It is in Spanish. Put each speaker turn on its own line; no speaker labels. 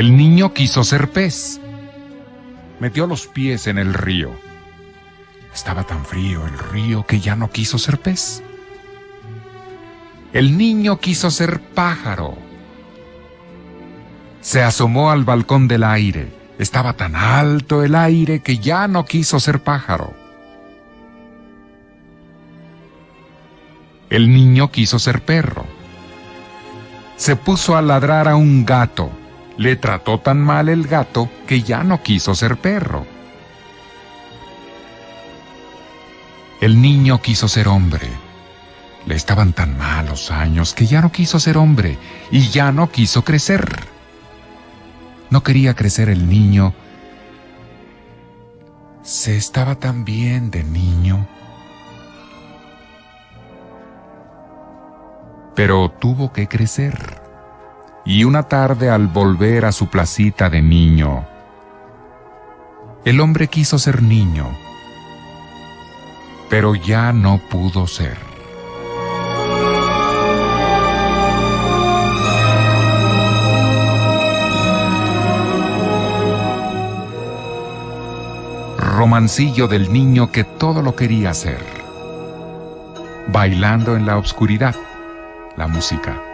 El niño quiso ser pez. Metió los pies en el río. Estaba tan frío el río que ya no quiso ser pez. El niño quiso ser pájaro. Se asomó al balcón del aire. Estaba tan alto el aire que ya no quiso ser pájaro. El niño quiso ser perro. Se puso a ladrar a un gato. Le trató tan mal el gato que ya no quiso ser perro. El niño quiso ser hombre. Le estaban tan malos años que ya no quiso ser hombre y ya no quiso crecer. No quería crecer el niño. Se estaba tan bien de niño. Pero tuvo que crecer. Y una tarde al volver a su placita de niño, el hombre quiso ser niño, pero ya no pudo ser. Romancillo del niño que todo lo quería hacer. Bailando en la oscuridad, la música.